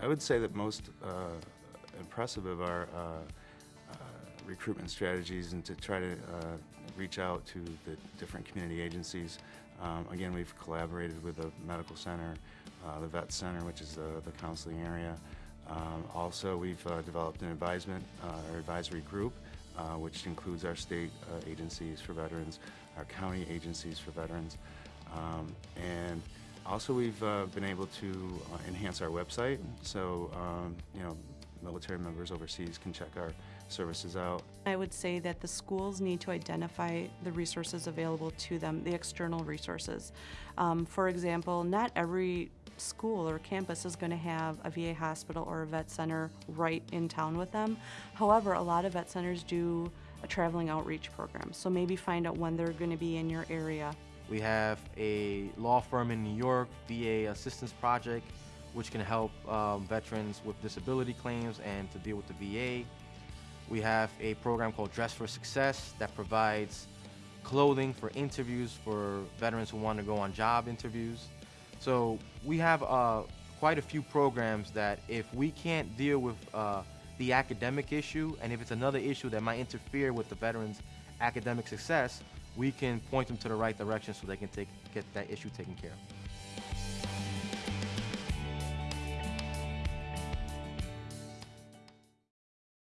I would say that most uh, impressive of our uh, uh, recruitment strategies and to try to uh, reach out to the different community agencies. Um, Again, we've collaborated with the medical center, the vet center, which is the the counseling area. Um, Also, we've developed an advisement, or advisory group, uh, which includes our state uh, agencies for veterans, our county agencies for veterans. Um, And also, we've uh, been able to uh, enhance our website, so, um, you know, military members overseas can check our services out. I would say that the schools need to identify the resources available to them, the external resources. Um, for example, not every school or campus is going to have a VA hospital or a vet center right in town with them. However, a lot of vet centers do a traveling outreach program, so maybe find out when they're going to be in your area. We have a law firm in New York, VA Assistance Project, which can help um, veterans with disability claims and to deal with the VA. We have a program called Dress for Success that provides clothing for interviews for veterans who want to go on job interviews. So we have uh, quite a few programs that if we can't deal with uh, the academic issue and if it's another issue that might interfere with the veterans' academic success, we can point them to the right direction so they can take, get that issue taken care of.